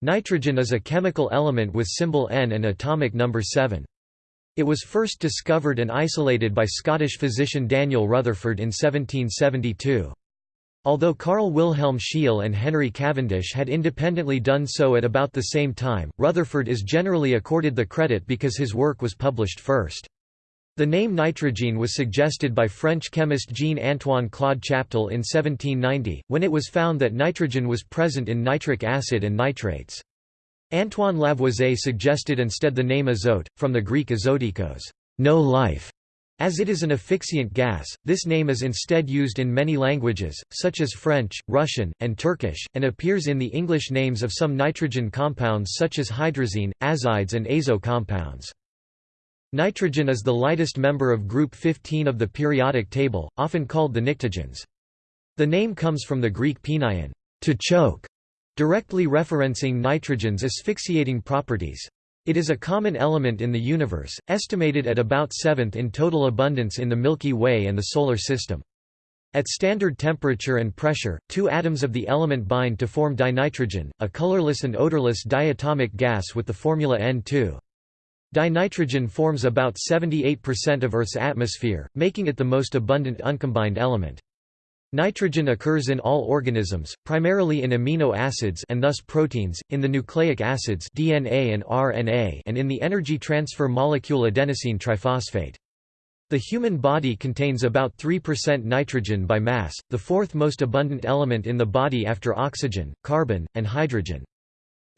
Nitrogen is a chemical element with symbol N and atomic number 7. It was first discovered and isolated by Scottish physician Daniel Rutherford in 1772. Although Carl Wilhelm Scheele and Henry Cavendish had independently done so at about the same time, Rutherford is generally accorded the credit because his work was published first. The name nitrogen was suggested by French chemist Jean-Antoine Claude Chaptal in 1790, when it was found that nitrogen was present in nitric acid and nitrates. Antoine Lavoisier suggested instead the name azote, from the Greek azotikos no life". As it is an asphyxiant gas, this name is instead used in many languages, such as French, Russian, and Turkish, and appears in the English names of some nitrogen compounds such as hydrazine, azides and azo compounds. Nitrogen is the lightest member of group 15 of the periodic table, often called the pnictogens. The name comes from the Greek penion, to choke, directly referencing nitrogen's asphyxiating properties. It is a common element in the universe, estimated at about seventh in total abundance in the Milky Way and the Solar System. At standard temperature and pressure, two atoms of the element bind to form dinitrogen, a colorless and odorless diatomic gas with the formula N2. Dinitrogen forms about 78% of Earth's atmosphere, making it the most abundant uncombined element. Nitrogen occurs in all organisms, primarily in amino acids and thus proteins, in the nucleic acids DNA and RNA and in the energy transfer molecule adenosine triphosphate. The human body contains about 3% nitrogen by mass, the fourth most abundant element in the body after oxygen, carbon, and hydrogen.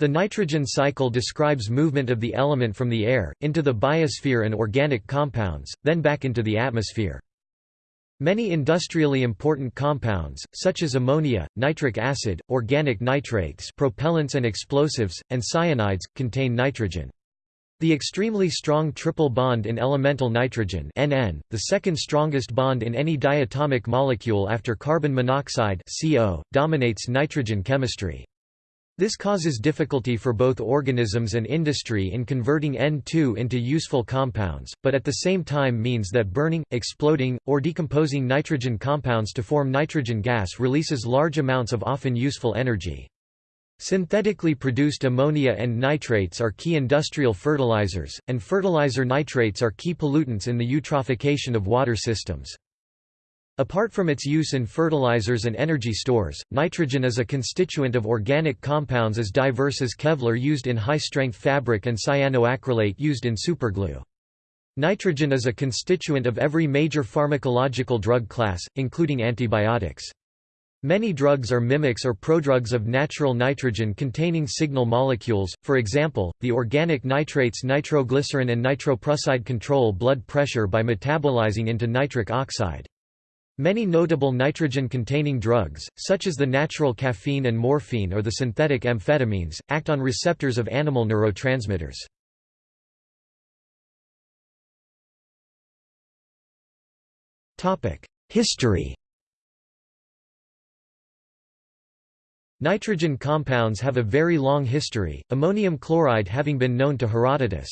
The nitrogen cycle describes movement of the element from the air, into the biosphere and organic compounds, then back into the atmosphere. Many industrially important compounds, such as ammonia, nitric acid, organic nitrates propellants and explosives, and cyanides, contain nitrogen. The extremely strong triple bond in elemental nitrogen NN, the second strongest bond in any diatomic molecule after carbon monoxide CO, dominates nitrogen chemistry. This causes difficulty for both organisms and industry in converting N2 into useful compounds, but at the same time means that burning, exploding, or decomposing nitrogen compounds to form nitrogen gas releases large amounts of often useful energy. Synthetically produced ammonia and nitrates are key industrial fertilizers, and fertilizer nitrates are key pollutants in the eutrophication of water systems. Apart from its use in fertilizers and energy stores, nitrogen is a constituent of organic compounds as diverse as Kevlar used in high-strength fabric and cyanoacrylate used in superglue. Nitrogen is a constituent of every major pharmacological drug class, including antibiotics. Many drugs are mimics or prodrugs of natural nitrogen-containing signal molecules, for example, the organic nitrates nitroglycerin and nitroprusside control blood pressure by metabolizing into nitric oxide. Many notable nitrogen-containing drugs, such as the natural caffeine and morphine or the synthetic amphetamines, act on receptors of animal neurotransmitters. History Nitrogen compounds have a very long history, ammonium chloride having been known to Herodotus.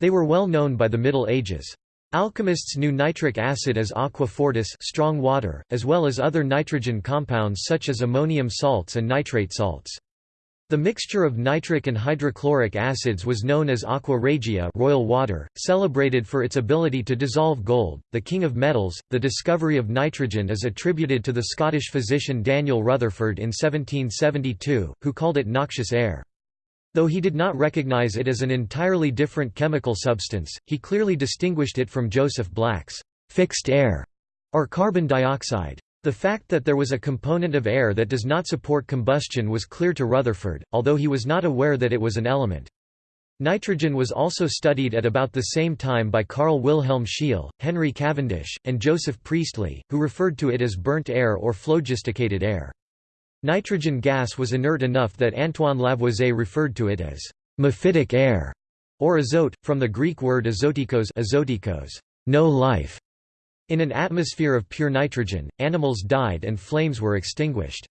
They were well known by the Middle Ages. Alchemists knew nitric acid as aqua fortis strong water, as well as other nitrogen compounds such as ammonium salts and nitrate salts. The mixture of nitric and hydrochloric acids was known as aqua regia royal water, celebrated for its ability to dissolve gold, the king of metals. The discovery of nitrogen is attributed to the Scottish physician Daniel Rutherford in 1772, who called it noxious air. Though he did not recognize it as an entirely different chemical substance, he clearly distinguished it from Joseph Black's fixed air or carbon dioxide. The fact that there was a component of air that does not support combustion was clear to Rutherford, although he was not aware that it was an element. Nitrogen was also studied at about the same time by Carl Wilhelm Scheele, Henry Cavendish, and Joseph Priestley, who referred to it as burnt air or phlogisticated air. Nitrogen gas was inert enough that Antoine Lavoisier referred to it as mephitic air, or azote, from the Greek word azotikos, azotikos no life. In an atmosphere of pure nitrogen, animals died and flames were extinguished.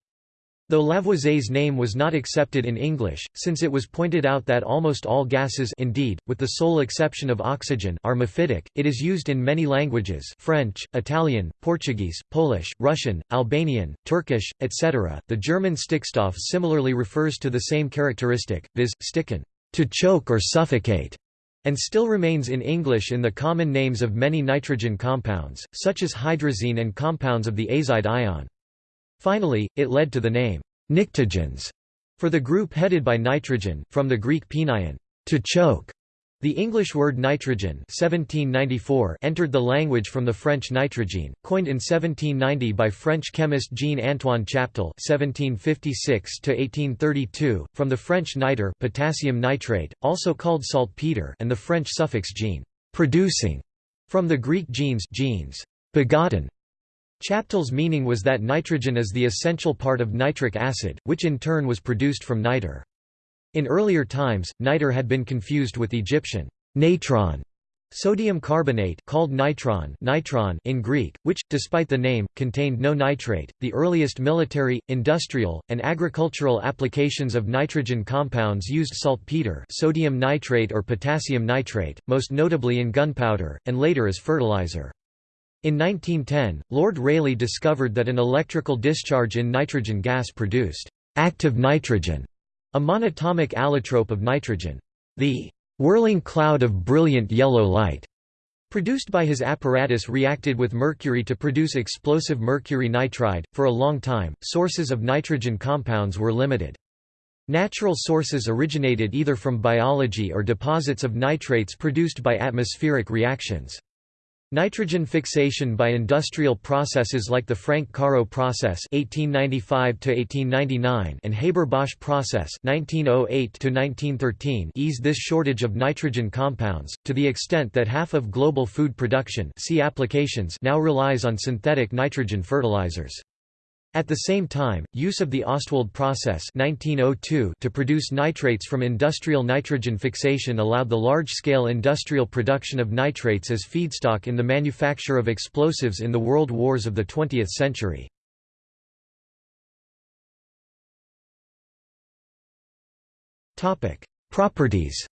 Though Lavoisier's name was not accepted in English, since it was pointed out that almost all gases indeed, with the sole exception of oxygen are mephitic, it is used in many languages French, Italian, Portuguese, Polish, Russian, Albanian, Turkish, etc. The German Stickstoff similarly refers to the same characteristic, viz., sticken, to choke or suffocate, and still remains in English in the common names of many nitrogen compounds, such as hydrazine and compounds of the azide ion. Finally, it led to the name, pnictogens, for the group headed by nitrogen, from the Greek penion, to choke. The English word nitrogen 1794 entered the language from the French nitrogène, coined in 1790 by French chemist Jean-Antoine Chaptal (1756–1832), from the French nitre potassium nitrate, also called saltpeter, and the French suffix gene, producing, from the Greek genes, genes, begotten. Chaptal's meaning was that nitrogen is the essential part of nitric acid, which in turn was produced from nitre. In earlier times, nitre had been confused with Egyptian natron, sodium carbonate called nitron, nitron in Greek, which, despite the name, contained no nitrate. The earliest military, industrial, and agricultural applications of nitrogen compounds used saltpeter, sodium nitrate or potassium nitrate, most notably in gunpowder, and later as fertilizer. In 1910, Lord Rayleigh discovered that an electrical discharge in nitrogen gas produced active nitrogen, a monatomic allotrope of nitrogen. The whirling cloud of brilliant yellow light produced by his apparatus reacted with mercury to produce explosive mercury nitride. For a long time, sources of nitrogen compounds were limited. Natural sources originated either from biology or deposits of nitrates produced by atmospheric reactions. Nitrogen fixation by industrial processes like the Frank-Caro process (1895–1899) and Haber-Bosch process (1908–1913) eased this shortage of nitrogen compounds to the extent that half of global food production (see applications) now relies on synthetic nitrogen fertilizers. At the same time, use of the Ostwald process 1902 to produce nitrates from industrial nitrogen fixation allowed the large-scale industrial production of nitrates as feedstock in the manufacture of explosives in the world wars of the 20th century. Properties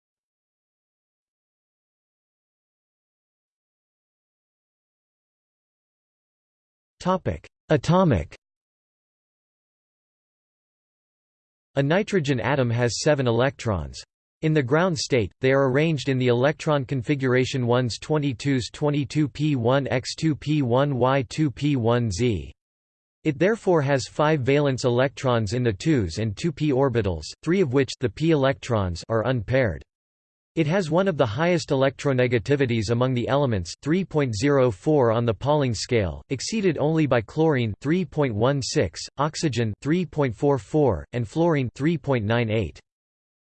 Atomic A nitrogen atom has seven electrons. In the ground state, they are arranged in the electron configuration 1s 22s 22p1 x2p1 y2p1z. It therefore has five valence electrons in the 2s and 2p orbitals, three of which the p electrons are unpaired. It has one of the highest electronegativities among the elements 3.04 on the Pauling scale, exceeded only by chlorine 3.16, oxygen 3.44, and fluorine 3.98.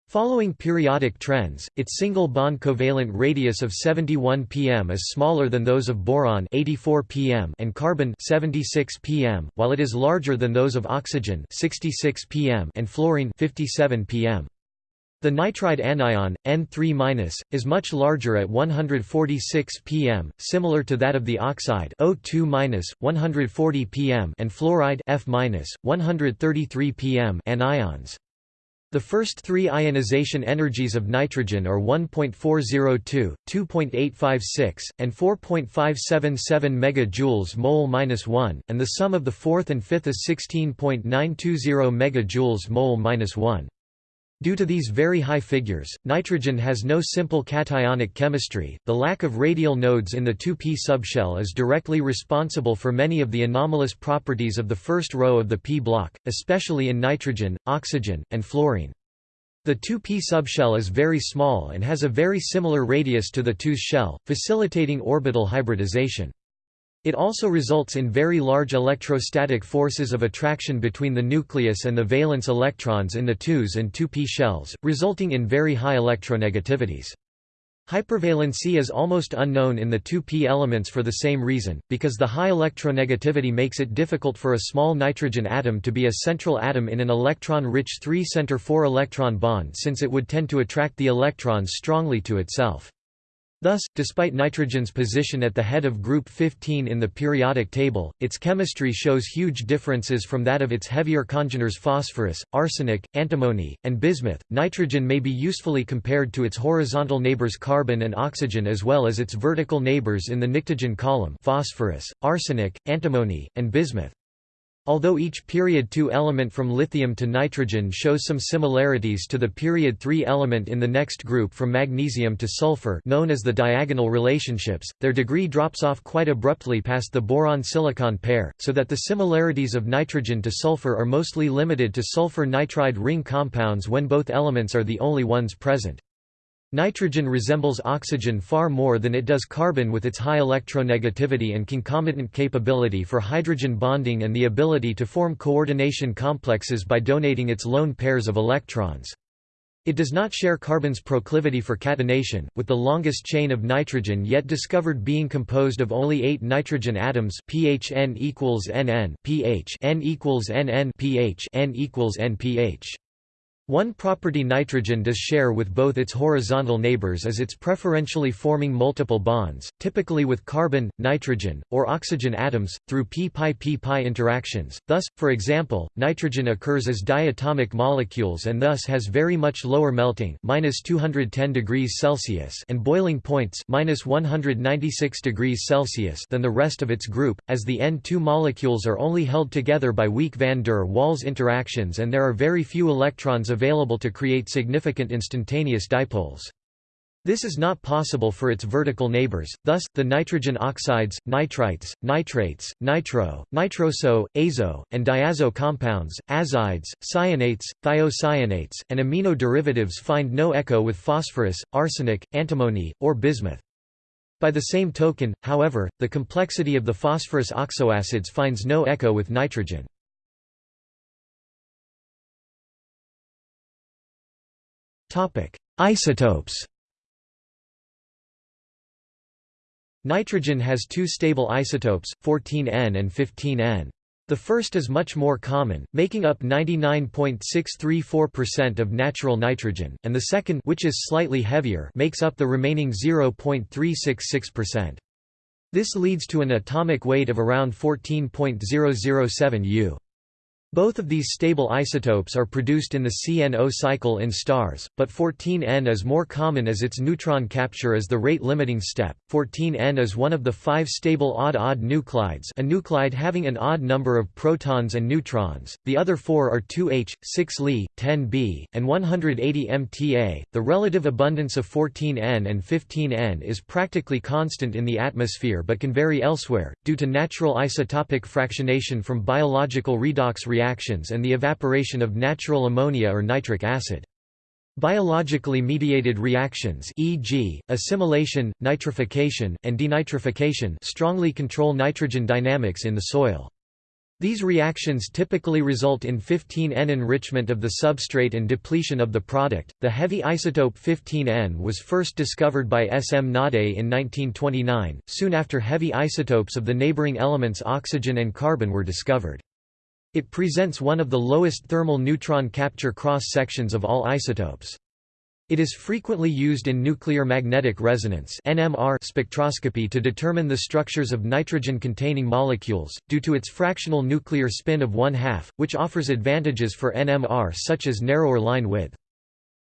Following periodic trends, its single bond covalent radius of 71 pm is smaller than those of boron 84 pm and carbon 76 pm, while it is larger than those of oxygen 66 pm and fluorine 57 pm. The nitride anion, N3-, is much larger at 146 pm, similar to that of the oxide O2-, 140 pm and fluoride F-, 133 pm anions. The first three ionization energies of nitrogen are 1.402, 2.856, and 4.577 MJ mole-1, and the sum of the fourth and fifth is 16.920 MJ mole-1. Due to these very high figures, nitrogen has no simple cationic chemistry. The lack of radial nodes in the 2p subshell is directly responsible for many of the anomalous properties of the first row of the p block, especially in nitrogen, oxygen, and fluorine. The 2p subshell is very small and has a very similar radius to the 2s shell, facilitating orbital hybridization. It also results in very large electrostatic forces of attraction between the nucleus and the valence electrons in the 2s and 2p shells, resulting in very high electronegativities. Hypervalency is almost unknown in the 2p elements for the same reason, because the high electronegativity makes it difficult for a small nitrogen atom to be a central atom in an electron-rich 3-center 4-electron bond since it would tend to attract the electrons strongly to itself. Thus, despite nitrogen's position at the head of group 15 in the periodic table, its chemistry shows huge differences from that of its heavier congeners phosphorus, arsenic, antimony, and bismuth. Nitrogen may be usefully compared to its horizontal neighbors carbon and oxygen as well as its vertical neighbors in the pnictogen column phosphorus, arsenic, antimony, and bismuth. Although each period 2 element from lithium to nitrogen shows some similarities to the period 3 element in the next group from magnesium to sulfur known as the diagonal relationships, their degree drops off quite abruptly past the boron-silicon pair, so that the similarities of nitrogen to sulfur are mostly limited to sulfur nitride ring compounds when both elements are the only ones present. Nitrogen resembles oxygen far more than it does carbon with its high electronegativity and concomitant capability for hydrogen bonding and the ability to form coordination complexes by donating its lone pairs of electrons. It does not share carbon's proclivity for catenation, with the longest chain of nitrogen yet discovered being composed of only eight nitrogen atoms pH n equals Nn pH n equals Nn pH n equals NpH. One property nitrogen does share with both its horizontal neighbors is its preferentially forming multiple bonds, typically with carbon, nitrogen, or oxygen atoms, through p-pi-p-pi interactions. Thus, for example, nitrogen occurs as diatomic molecules and thus has very much lower melting (-210 degrees Celsius) and boiling points (-196 degrees Celsius) than the rest of its group, as the N2 molecules are only held together by weak van der Waals interactions and there are very few electrons available to create significant instantaneous dipoles. This is not possible for its vertical neighbors, thus, the nitrogen oxides, nitrites, nitrates, nitro, nitroso, azo, and diazo compounds, azides, cyanates, thiocyanates, and amino derivatives find no echo with phosphorus, arsenic, antimony, or bismuth. By the same token, however, the complexity of the phosphorus oxoacids finds no echo with nitrogen. Topic: Isotopes. Nitrogen has two stable isotopes, 14N and 15N. The first is much more common, making up 99.634% of natural nitrogen, and the second which is slightly heavier makes up the remaining 0.366%. This leads to an atomic weight of around 14.007 U. Both of these stable isotopes are produced in the CNO cycle in stars, but 14N is more common as its neutron capture is the rate-limiting step. 14N is one of the five stable odd-odd nuclides a nuclide having an odd number of protons and neutrons, the other four are 2H, 6 Li, 10B, and 180 MTA. The relative abundance of 14N and 15N is practically constant in the atmosphere but can vary elsewhere, due to natural isotopic fractionation from biological redox reactions reactions and the evaporation of natural ammonia or nitric acid. Biologically mediated reactions e.g., assimilation, nitrification, and denitrification strongly control nitrogen dynamics in the soil. These reactions typically result in 15N enrichment of the substrate and depletion of the product. The heavy isotope 15N was first discovered by S. M. Naudé in 1929, soon after heavy isotopes of the neighboring elements oxygen and carbon were discovered. It presents one of the lowest thermal neutron capture cross-sections of all isotopes. It is frequently used in nuclear magnetic resonance (NMR) spectroscopy to determine the structures of nitrogen-containing molecules, due to its fractional nuclear spin of one-half, which offers advantages for NMR such as narrower line width.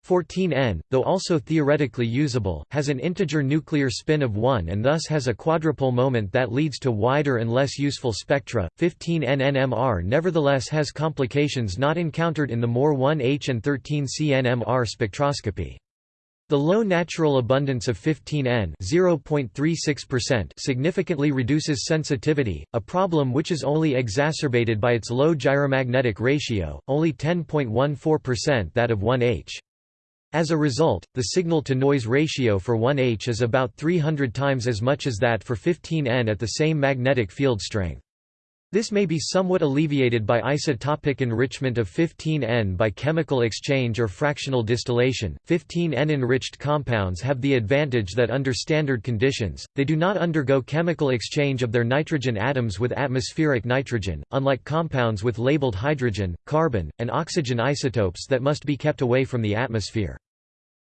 14N, though also theoretically usable, has an integer nuclear spin of 1 and thus has a quadrupole moment that leads to wider and less useful spectra. 15N NMR nevertheless has complications not encountered in the more 1H and 13C NMR spectroscopy. The low natural abundance of 15N significantly reduces sensitivity, a problem which is only exacerbated by its low gyromagnetic ratio, only 10.14% that of 1H. As a result, the signal-to-noise ratio for 1H is about 300 times as much as that for 15N at the same magnetic field strength. This may be somewhat alleviated by isotopic enrichment of 15N by chemical exchange or fractional distillation. 15N enriched compounds have the advantage that under standard conditions, they do not undergo chemical exchange of their nitrogen atoms with atmospheric nitrogen, unlike compounds with labeled hydrogen, carbon, and oxygen isotopes that must be kept away from the atmosphere.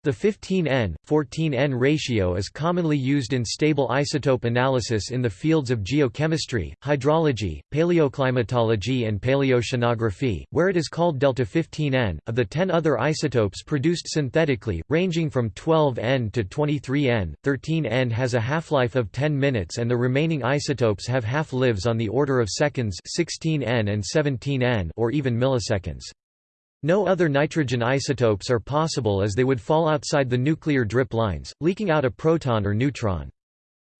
The 15N, 14N ratio is commonly used in stable isotope analysis in the fields of geochemistry, hydrology, paleoclimatology and paleoceanography, where it is called delta 15N. Of the 10 other isotopes produced synthetically, ranging from 12N to 23N, 13N has a half-life of 10 minutes and the remaining isotopes have half-lives on the order of seconds 16N and 17N or even milliseconds. No other nitrogen isotopes are possible as they would fall outside the nuclear drip lines, leaking out a proton or neutron.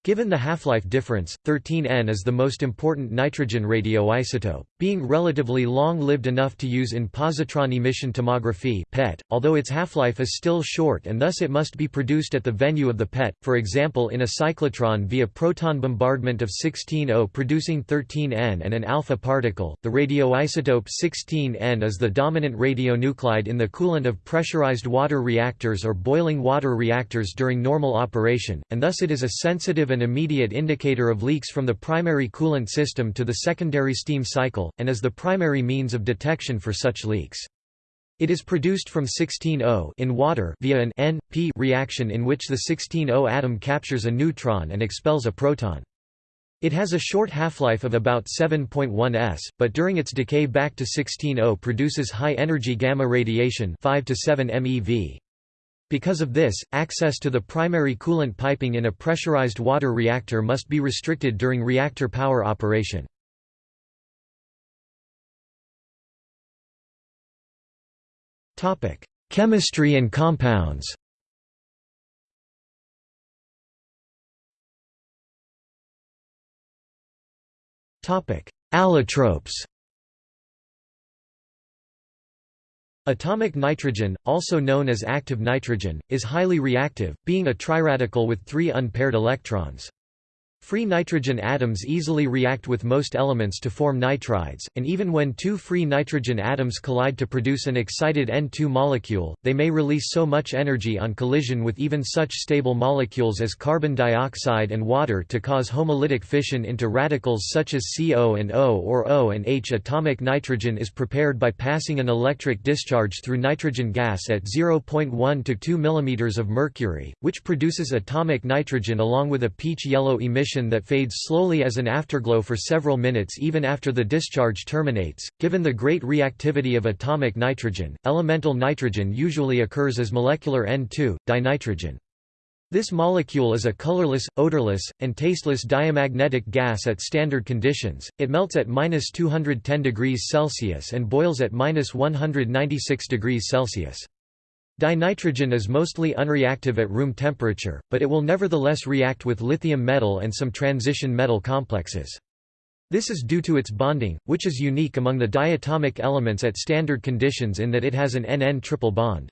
Given the half-life difference, 13N is the most important nitrogen radioisotope, being relatively long-lived enough to use in positron emission tomography (PET), although its half-life is still short and thus it must be produced at the venue of the PET, for example in a cyclotron via proton bombardment of 16O producing 13N and an alpha particle. The radioisotope 16N is the dominant radionuclide in the coolant of pressurized water reactors or boiling water reactors during normal operation, and thus it is a sensitive and immediate indicator of leaks from the primary coolant system to the secondary steam cycle, and is the primary means of detection for such leaks. It is produced from 16O in water via an N-P reaction in which the 16O atom captures a neutron and expels a proton. It has a short half-life of about 7.1 s, but during its decay back to 16O produces high-energy gamma radiation 5 to 7 MeV. Because of this, access to the primary coolant piping in a pressurized water reactor must be restricted during reactor power operation. Chemistry and compounds Allotropes Atomic nitrogen, also known as active nitrogen, is highly reactive, being a triradical with three unpaired electrons. Free nitrogen atoms easily react with most elements to form nitrides, and even when two free nitrogen atoms collide to produce an excited N2 molecule, they may release so much energy on collision with even such stable molecules as carbon dioxide and water to cause homolytic fission into radicals such as CO and O or O and H. Atomic nitrogen is prepared by passing an electric discharge through nitrogen gas at 0.1 to 2 mm of mercury, which produces atomic nitrogen along with a peach-yellow emission emission that fades slowly as an afterglow for several minutes even after the discharge terminates. Given the great reactivity of atomic nitrogen, elemental nitrogen usually occurs as molecular N2, dinitrogen. This molecule is a colorless, odorless, and tasteless diamagnetic gas at standard conditions. It melts at minus 210 degrees Celsius and boils at minus 196 degrees Celsius. Dinitrogen is mostly unreactive at room temperature, but it will nevertheless react with lithium metal and some transition metal complexes. This is due to its bonding, which is unique among the diatomic elements at standard conditions in that it has an NN triple bond.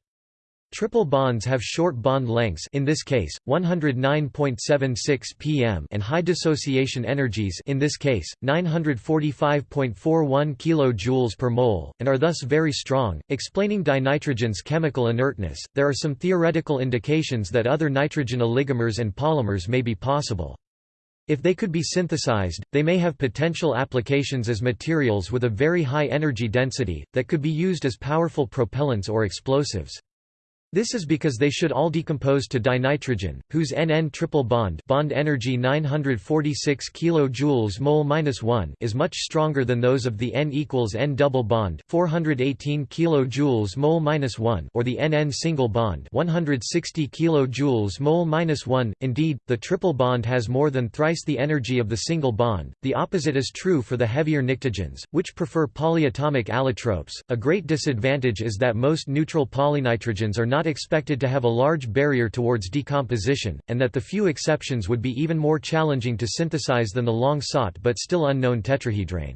Triple bonds have short bond lengths in this case 109.76 pm and high dissociation energies in this case 945.41 kJ per mole and are thus very strong explaining dinitrogen's chemical inertness there are some theoretical indications that other nitrogen oligomers and polymers may be possible if they could be synthesized, they may have potential applications as materials with a very high energy density, that could be used as powerful propellants or explosives. This is because they should all decompose to dinitrogen, whose NN triple bond bond energy 946 kJ mole -1 is much stronger than those of the N equals N double bond 418 kJ mole -1 or the NN single bond 160 kJ mole -1. Indeed, the triple bond has more than thrice the energy of the single bond. The opposite is true for the heavier pnictogens, which prefer polyatomic allotropes. A great disadvantage is that most neutral polynitrogens are not not expected to have a large barrier towards decomposition, and that the few exceptions would be even more challenging to synthesize than the long-sought but still unknown tetrahedrane.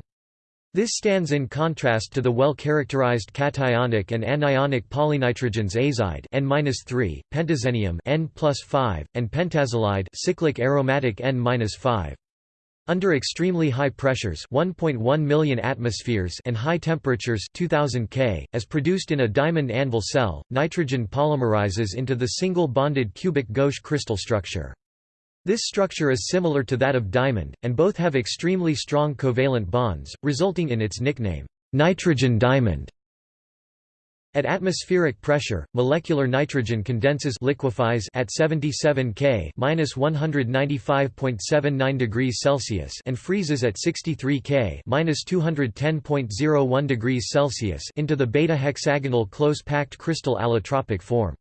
This stands in contrast to the well-characterized cationic and anionic polynitrogens azide N-3, pentazenium N+5, and pentazolide cyclic aromatic N-5. Under extremely high pressures 1.1 million atmospheres and high temperatures 2000 K, as produced in a diamond anvil cell, nitrogen polymerizes into the single bonded cubic gauche crystal structure. This structure is similar to that of diamond, and both have extremely strong covalent bonds, resulting in its nickname, nitrogen diamond. At atmospheric pressure, molecular nitrogen condenses liquefies at 77 K (-195.79 degrees Celsius) and freezes at 63 K (-210.01 degrees Celsius) into the beta hexagonal close-packed crystal allotropic form.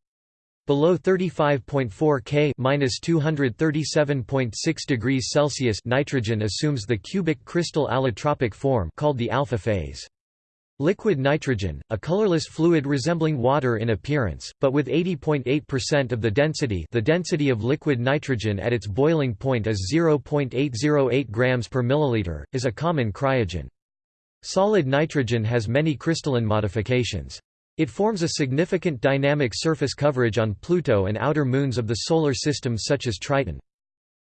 Below 35.4 K (-237.6 degrees Celsius) nitrogen assumes the cubic crystal allotropic form called the alpha phase. Liquid nitrogen, a colorless fluid resembling water in appearance, but with 80.8% of the density the density of liquid nitrogen at its boiling point is 0.808 grams per milliliter, is a common cryogen. Solid nitrogen has many crystalline modifications. It forms a significant dynamic surface coverage on Pluto and outer moons of the Solar System such as Triton.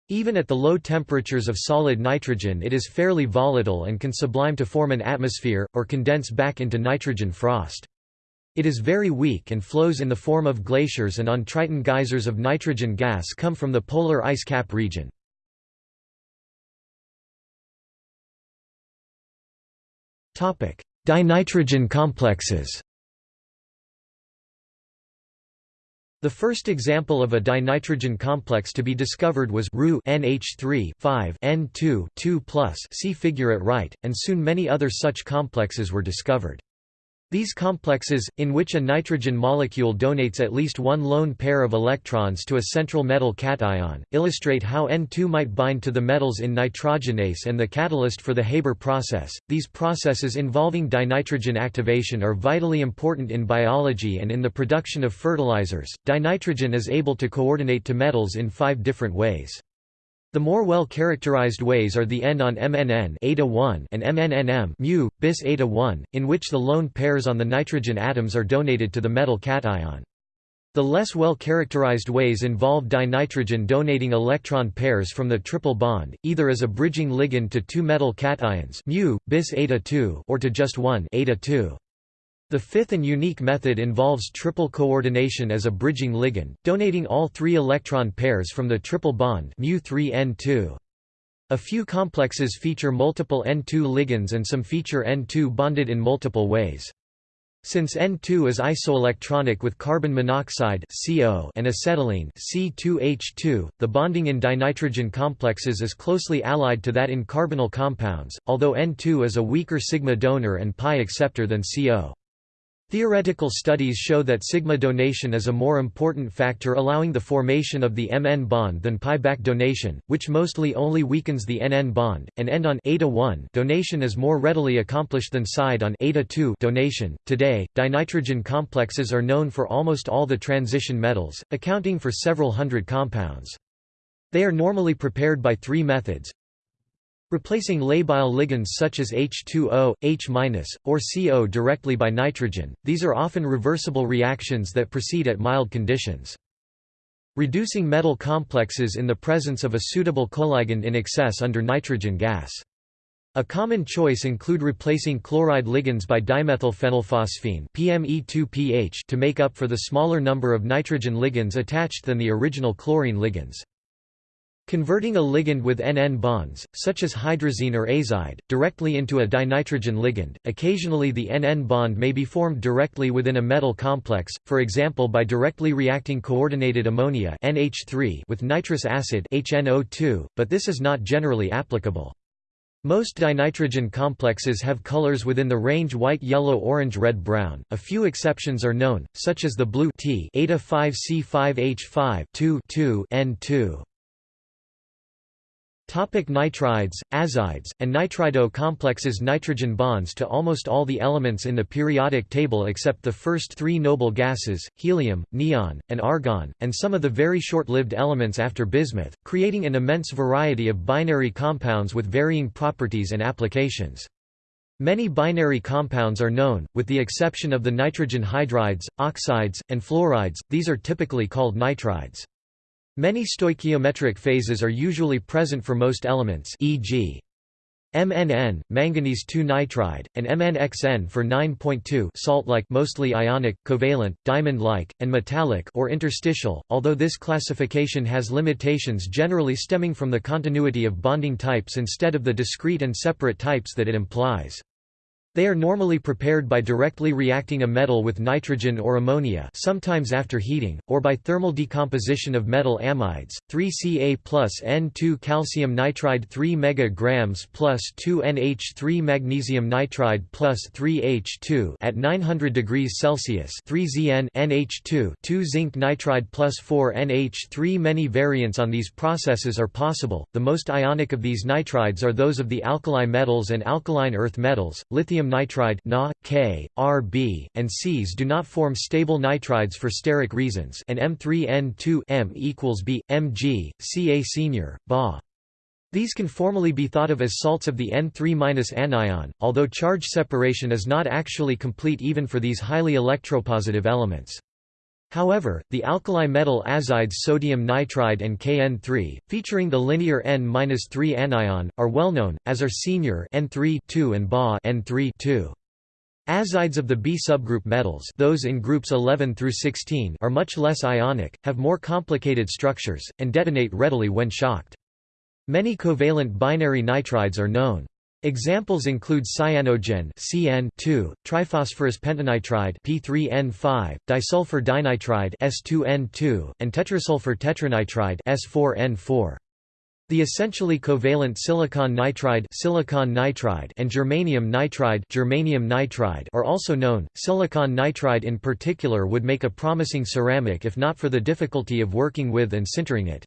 Even at the low temperatures of solid nitrogen it is fairly volatile and can sublime to form an atmosphere, or condense back into nitrogen frost. It is very weak and flows in the form of glaciers and on Triton geysers of nitrogen gas come from the polar ice cap region. Dinitrogen complexes The first example of a dinitrogen complex to be discovered was Ru NH3 5 N2 2 see figure at right, and soon many other such complexes were discovered. These complexes, in which a nitrogen molecule donates at least one lone pair of electrons to a central metal cation, illustrate how N2 might bind to the metals in nitrogenase and the catalyst for the Haber process. These processes involving dinitrogen activation are vitally important in biology and in the production of fertilizers. Dinitrogen is able to coordinate to metals in five different ways. The more well-characterized ways are the N on MNN eta-1 and MNNM mu, bis eta-1, in which the lone pairs on the nitrogen atoms are donated to the metal cation. The less well-characterized ways involve dinitrogen donating electron pairs from the triple bond, either as a bridging ligand to two metal cations mu, bis eta-2 or to just one eta-2. The fifth and unique method involves triple coordination as a bridging ligand, donating all three electron pairs from the triple bond mu3n2. A few complexes feature multiple N2 ligands and some feature N2 bonded in multiple ways. Since N2 is isoelectronic with carbon monoxide CO and acetylene C2H2, the bonding in dinitrogen complexes is closely allied to that in carbonyl compounds, although N2 is a weaker sigma donor and pi acceptor than CO. Theoretical studies show that sigma donation is a more important factor allowing the formation of the Mn bond than pi-back donation, which mostly only weakens the Nn bond, and end on eta-1 donation is more readily accomplished than side on eta-2 donation. Today, dinitrogen complexes are known for almost all the transition metals, accounting for several hundred compounds. They are normally prepared by three methods Replacing labile ligands such as H2O, H- or CO directly by nitrogen, these are often reversible reactions that proceed at mild conditions. Reducing metal complexes in the presence of a suitable coligand in excess under nitrogen gas. A common choice include replacing chloride ligands by dimethylphenylphosphine PME2PH to make up for the smaller number of nitrogen ligands attached than the original chlorine ligands. Converting a ligand with NN bonds, such as hydrazine or azide, directly into a dinitrogen ligand. Occasionally the NN bond may be formed directly within a metal complex, for example by directly reacting coordinated ammonia NH3 with nitrous acid HNO2, but this is not generally applicable. Most dinitrogen complexes have colors within the range white yellow orange red brown. A few exceptions are known, such as the blue T eta 5C5H5 2 N2. Topic nitrides, azides, and nitrido complexes Nitrogen bonds to almost all the elements in the periodic table except the first three noble gases, helium, neon, and argon, and some of the very short-lived elements after bismuth, creating an immense variety of binary compounds with varying properties and applications. Many binary compounds are known, with the exception of the nitrogen hydrides, oxides, and fluorides, these are typically called nitrides. Many stoichiometric phases are usually present for most elements e.g. MNN, manganese 2 nitride, and MNXN for 9.2 salt-like mostly ionic, covalent, diamond-like, and metallic or interstitial, although this classification has limitations generally stemming from the continuity of bonding types instead of the discrete and separate types that it implies. They are normally prepared by directly reacting a metal with nitrogen or ammonia sometimes after heating, or by thermal decomposition of metal amides, 3Ca plus N2 calcium nitride 3 mg plus 2 NH3 magnesium nitride plus 3 H2 at 900 degrees Celsius 3 Zn NH2 2 zinc nitride plus 4 NH3 Many variants on these processes are possible, the most ionic of these nitrides are those of the alkali metals and alkaline earth metals, lithium nitride Na, K, Rb, and Cs do not form stable nitrides for steric reasons and M3N2 M equals B, Mg, Ca senior, Ba. These can formally be thought of as salts of the N3- anion, although charge separation is not actually complete even for these highly electropositive elements. However, the alkali metal azides sodium nitride and Kn3, featuring the linear N-3 anion, are well known, as are senior N3 and Ba N3 -2. Azides of the B subgroup metals those in groups 11 through 16 are much less ionic, have more complicated structures, and detonate readily when shocked. Many covalent binary nitrides are known. Examples include cyanogen CN2, triphosphorus pentanitride P3N5, disulfur dinitride S2N2, and tetrasulfur tetranitride S4N4. The essentially covalent silicon nitride, silicon nitride and germanium nitride, germanium nitride are also known. Silicon nitride in particular would make a promising ceramic if not for the difficulty of working with and sintering it.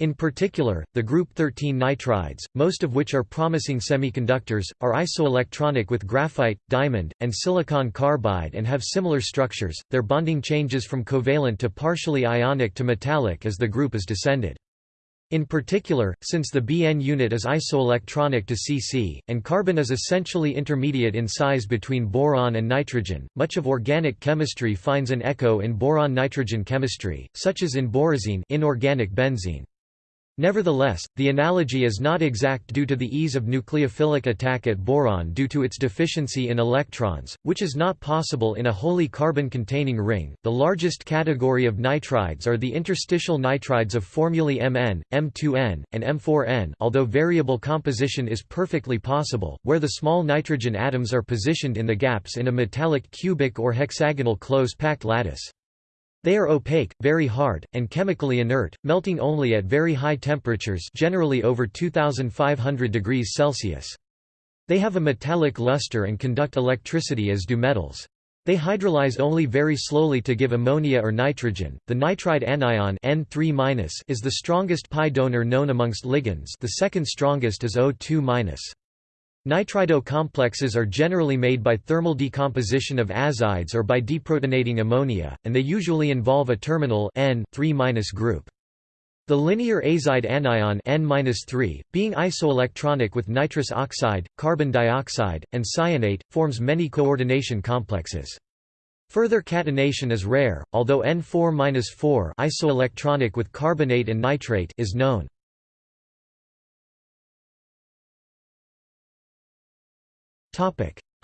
In particular, the group 13 nitrides, most of which are promising semiconductors, are isoelectronic with graphite, diamond, and silicon carbide and have similar structures. Their bonding changes from covalent to partially ionic to metallic as the group is descended. In particular, since the Bn unit is isoelectronic to Cc, and carbon is essentially intermediate in size between boron and nitrogen, much of organic chemistry finds an echo in boron-nitrogen chemistry, such as in borazine inorganic benzene. Nevertheless, the analogy is not exact due to the ease of nucleophilic attack at boron due to its deficiency in electrons, which is not possible in a wholly carbon-containing ring. The largest category of nitrides are the interstitial nitrides of formulae Mn, M2n, and M4n, although variable composition is perfectly possible, where the small nitrogen atoms are positioned in the gaps in a metallic cubic or hexagonal close-packed lattice. They are opaque, very hard, and chemically inert, melting only at very high temperatures generally over 2500 degrees Celsius. They have a metallic luster and conduct electricity as do metals. They hydrolyze only very slowly to give ammonia or nitrogen. The nitride anion N3- is the strongest pi donor known amongst ligands. The second strongest is O2-. Nitrido complexes are generally made by thermal decomposition of azides or by deprotonating ammonia, and they usually involve a terminal N group. The linear azide anion N being isoelectronic with nitrous oxide, carbon dioxide, and cyanate, forms many coordination complexes. Further catenation is rare, although N4-4 isoelectronic with carbonate and nitrate is known.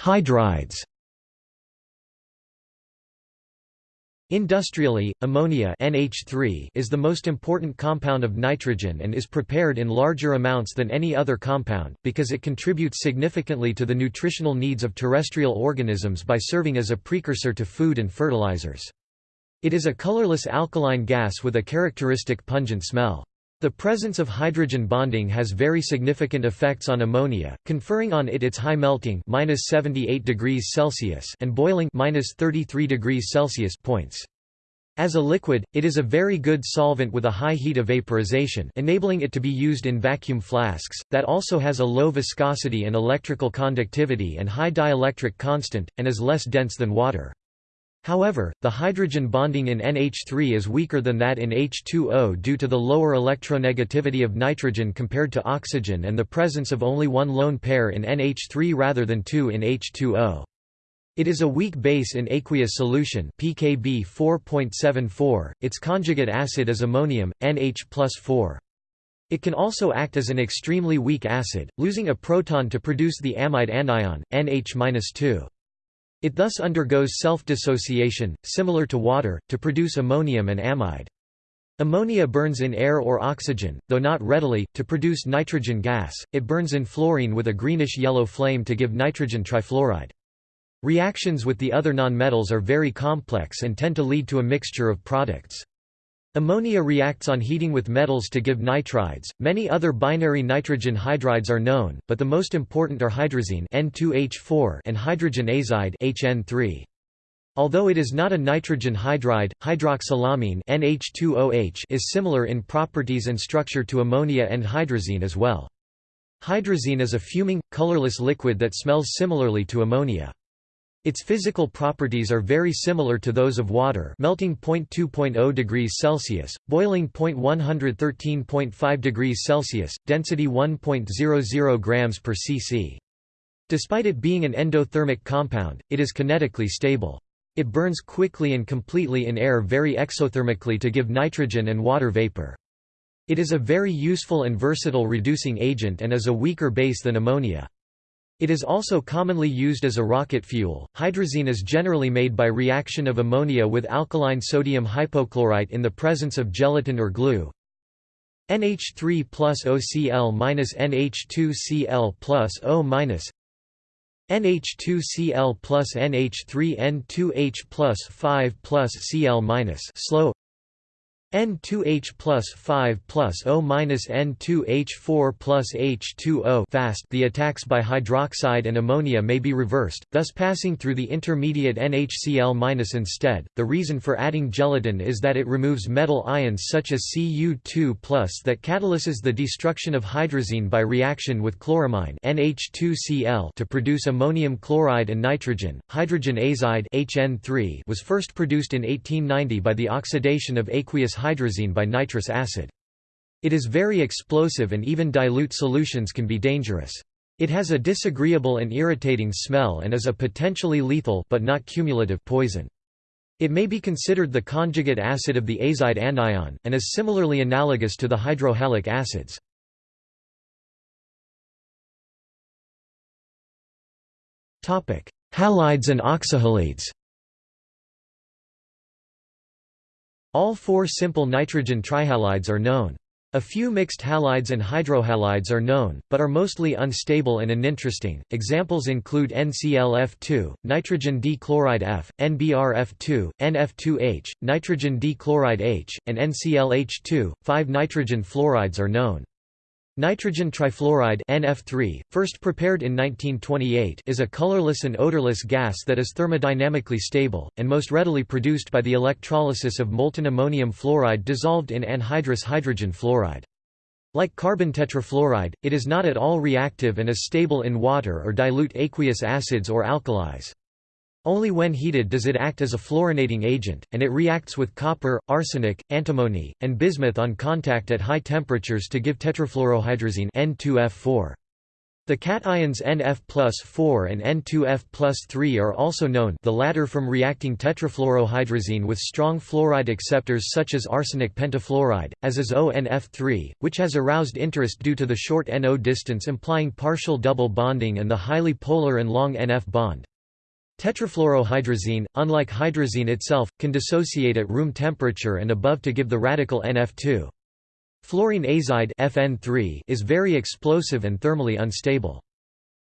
Hydrides Industrially, ammonia NH3 is the most important compound of nitrogen and is prepared in larger amounts than any other compound, because it contributes significantly to the nutritional needs of terrestrial organisms by serving as a precursor to food and fertilizers. It is a colorless alkaline gas with a characteristic pungent smell. The presence of hydrogen bonding has very significant effects on ammonia, conferring on it its high melting -78 degrees Celsius and boiling -33 degrees Celsius points. As a liquid, it is a very good solvent with a high heat of vaporization enabling it to be used in vacuum flasks, that also has a low viscosity and electrical conductivity and high dielectric constant, and is less dense than water. However, the hydrogen bonding in NH3 is weaker than that in H2O due to the lower electronegativity of nitrogen compared to oxygen and the presence of only one lone pair in NH3 rather than two in H2O. It is a weak base in aqueous solution pKb 4.74, its conjugate acid is ammonium, NH 4. It can also act as an extremely weak acid, losing a proton to produce the amide anion, NH-2. It thus undergoes self-dissociation, similar to water, to produce ammonium and amide. Ammonia burns in air or oxygen, though not readily, to produce nitrogen gas, it burns in fluorine with a greenish-yellow flame to give nitrogen trifluoride. Reactions with the other nonmetals are very complex and tend to lead to a mixture of products. Ammonia reacts on heating with metals to give nitrides. Many other binary nitrogen hydrides are known, but the most important are hydrazine N2H4 and hydrogen azide HN3. Although it is not a nitrogen hydride, hydroxylamine NH2OH is similar in properties and structure to ammonia and hydrazine as well. Hydrazine is a fuming, colorless liquid that smells similarly to ammonia. Its physical properties are very similar to those of water melting 0.2.0 degrees Celsius, boiling 0.113.5 degrees Celsius, density 1.00 grams per cc. Despite it being an endothermic compound, it is kinetically stable. It burns quickly and completely in air very exothermically to give nitrogen and water vapor. It is a very useful and versatile reducing agent and is a weaker base than ammonia. It is also commonly used as a rocket fuel. Hydrazine is generally made by reaction of ammonia with alkaline sodium hypochlorite in the presence of gelatin or glue. NH3 plus OCl minus NH2Cl plus O minus NH2Cl plus NH3N2H plus 5 plus Cl minus slow N2H plus 5 plus O minus N2H4 plus H2O fast the attacks by hydroxide and ammonia may be reversed, thus passing through the intermediate NHCl minus instead. The reason for adding gelatin is that it removes metal ions such as Cu2 plus that catalyses the destruction of hydrazine by reaction with chloramine NH2Cl to produce ammonium chloride and nitrogen. Hydrogen azide HN3 was first produced in 1890 by the oxidation of aqueous hydrazine by nitrous acid. It is very explosive and even dilute solutions can be dangerous. It has a disagreeable and irritating smell and is a potentially lethal but not cumulative poison. It may be considered the conjugate acid of the azide anion, and is similarly analogous to the hydrohalic acids. Halides and oxyhalides All four simple nitrogen trihalides are known. A few mixed halides and hydrohalides are known, but are mostly unstable and uninteresting. Examples include NClF2, nitrogen dichloride F, NBrF2, NF2H, nitrogen dichloride H, and NClH2. Five nitrogen fluorides are known. Nitrogen trifluoride NF3, first prepared in 1928 is a colorless and odorless gas that is thermodynamically stable, and most readily produced by the electrolysis of molten ammonium fluoride dissolved in anhydrous hydrogen fluoride. Like carbon tetrafluoride, it is not at all reactive and is stable in water or dilute aqueous acids or alkalis. Only when heated does it act as a fluorinating agent, and it reacts with copper, arsenic, antimony, and bismuth on contact at high temperatures to give tetrafluorohydrazine N2F4. The cations NF plus 4 and N2F plus 3 are also known the latter from reacting tetrafluorohydrazine with strong fluoride acceptors such as arsenic pentafluoride, as is ONF3, which has aroused interest due to the short NO distance implying partial double bonding and the highly polar and long NF bond. Tetrafluorohydrazine, unlike hydrazine itself, can dissociate at room temperature and above to give the radical NF2. Fluorine azide FN3 is very explosive and thermally unstable.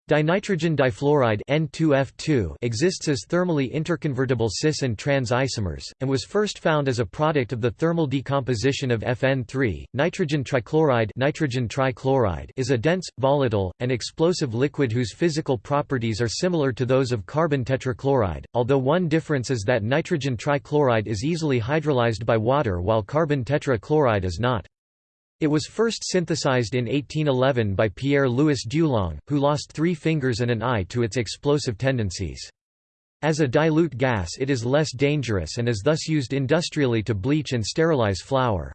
Dinitrogen difluoride N2F2 exists as thermally interconvertible cis and trans isomers, and was first found as a product of the thermal decomposition of FN3. Nitrogen trichloride, nitrogen trichloride is a dense, volatile, and explosive liquid whose physical properties are similar to those of carbon tetrachloride, although one difference is that nitrogen trichloride is easily hydrolyzed by water while carbon tetrachloride is not. It was first synthesized in 1811 by Pierre-Louis Dulong, who lost three fingers and an eye to its explosive tendencies. As a dilute gas it is less dangerous and is thus used industrially to bleach and sterilize flour.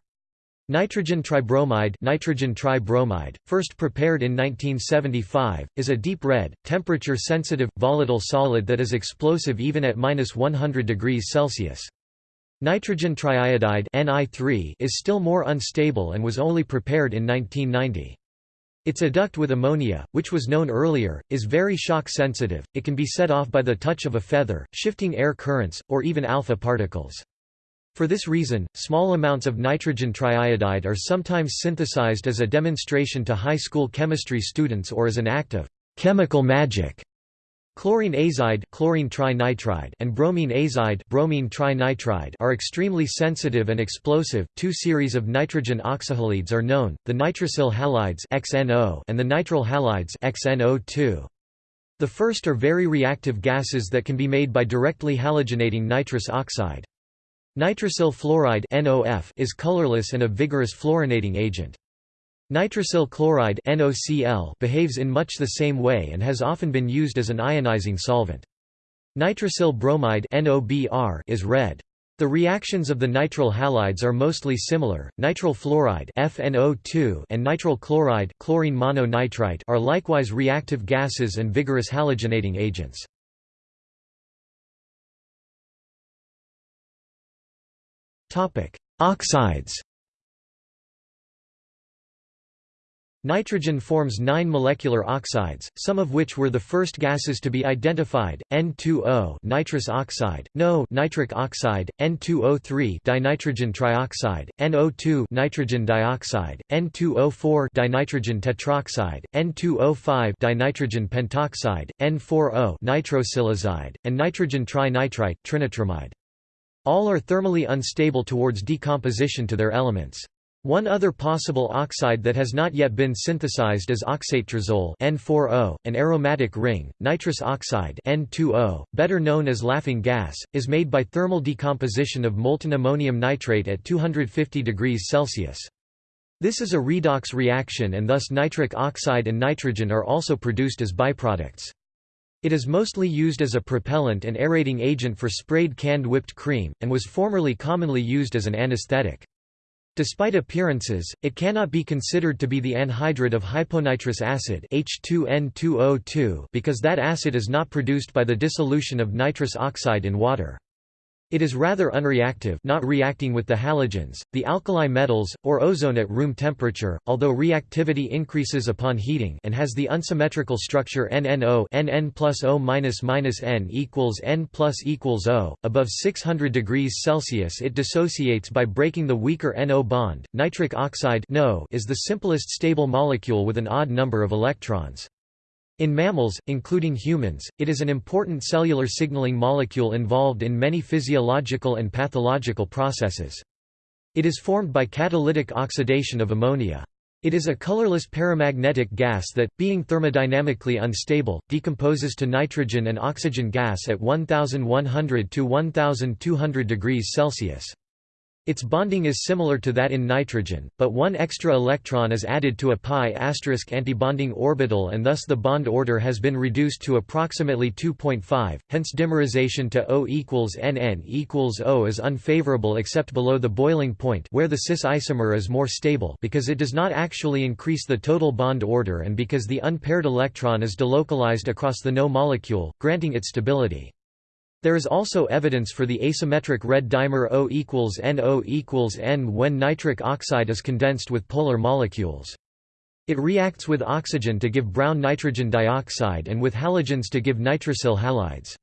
Nitrogen tribromide, nitrogen tribromide first prepared in 1975, is a deep red, temperature-sensitive, volatile solid that is explosive even at 100 degrees Celsius. Nitrogen triiodide Ni is still more unstable and was only prepared in 1990. Its adduct with ammonia, which was known earlier, is very shock sensitive, it can be set off by the touch of a feather, shifting air currents, or even alpha particles. For this reason, small amounts of nitrogen triiodide are sometimes synthesized as a demonstration to high school chemistry students or as an act of chemical magic. Chlorine azide, chlorine trinitride and bromine azide, bromine trinitride are extremely sensitive and explosive. Two series of nitrogen oxyhalides are known: the nitrosyl halides (XNO) and the nitryl halides (XNO2). The first are very reactive gases that can be made by directly halogenating nitrous oxide. Nitrosyl fluoride (NOF) is colorless and a vigorous fluorinating agent. Nitrosyl chloride NOCl behaves in much the same way and has often been used as an ionizing solvent. Nitrosyl bromide NOBr is red. The reactions of the nitryl halides are mostly similar. Nitryl fluoride FNO2 and nitryl chloride chlorine mononitrite are likewise reactive gases and vigorous halogenating agents. Topic: Oxides. Nitrogen forms nine molecular oxides, some of which were the first gases to be identified: N2O, nitrous oxide; NO, nitric oxide; N2O3, dinitrogen trioxide; NO2, nitrogen dioxide; N2O4, dinitrogen tetroxide; N2O5, dinitrogen pentoxide; N4O, nitrosylazide, and nitrogen trinitrite, trinitramide. All are thermally unstable towards decomposition to their elements. One other possible oxide that has not yet been synthesized is oxatetrazole N4O, an aromatic ring. Nitrous oxide N2O, better known as laughing gas, is made by thermal decomposition of molten ammonium nitrate at 250 degrees Celsius. This is a redox reaction and thus nitric oxide and nitrogen are also produced as byproducts. It is mostly used as a propellant and aerating agent for sprayed canned whipped cream, and was formerly commonly used as an anesthetic. Despite appearances, it cannot be considered to be the anhydride of hyponitrous acid H2N2O2 because that acid is not produced by the dissolution of nitrous oxide in water. It is rather unreactive not reacting with the halogens, the alkali metals, or ozone at room temperature, although reactivity increases upon heating and has the unsymmetrical structure NNO NN plus O minus minus N equals N plus equals O. Above 600 degrees Celsius it dissociates by breaking the weaker NO bond. Nitric oxide NO is the simplest stable molecule with an odd number of electrons. In mammals, including humans, it is an important cellular signaling molecule involved in many physiological and pathological processes. It is formed by catalytic oxidation of ammonia. It is a colorless paramagnetic gas that, being thermodynamically unstable, decomposes to nitrogen and oxygen gas at 1100 to 1200 degrees Celsius. Its bonding is similar to that in nitrogen, but one extra electron is added to a pi asterisk antibonding orbital and thus the bond order has been reduced to approximately 2.5, hence dimerization to O equals Nn equals O is unfavorable except below the boiling point where the cis isomer is more stable because it does not actually increase the total bond order and because the unpaired electron is delocalized across the NO molecule, granting it stability. There is also evidence for the asymmetric red dimer O equals NO equals N when nitric oxide is condensed with polar molecules. It reacts with oxygen to give brown nitrogen dioxide and with halogens to give nitrosyl halides.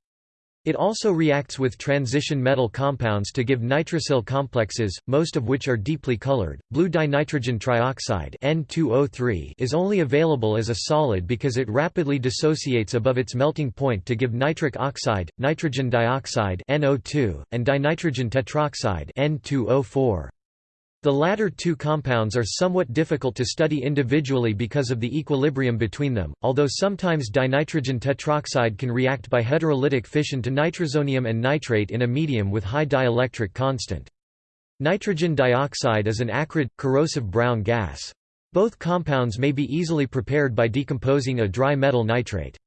It also reacts with transition metal compounds to give nitrosyl complexes, most of which are deeply colored. Blue dinitrogen trioxide N2O3 is only available as a solid because it rapidly dissociates above its melting point to give nitric oxide, nitrogen dioxide NO2, and dinitrogen tetroxide N2O4. The latter two compounds are somewhat difficult to study individually because of the equilibrium between them, although sometimes dinitrogen tetroxide can react by heterolytic fission to nitrosonium and nitrate in a medium with high dielectric constant. Nitrogen dioxide is an acrid, corrosive brown gas. Both compounds may be easily prepared by decomposing a dry metal nitrate.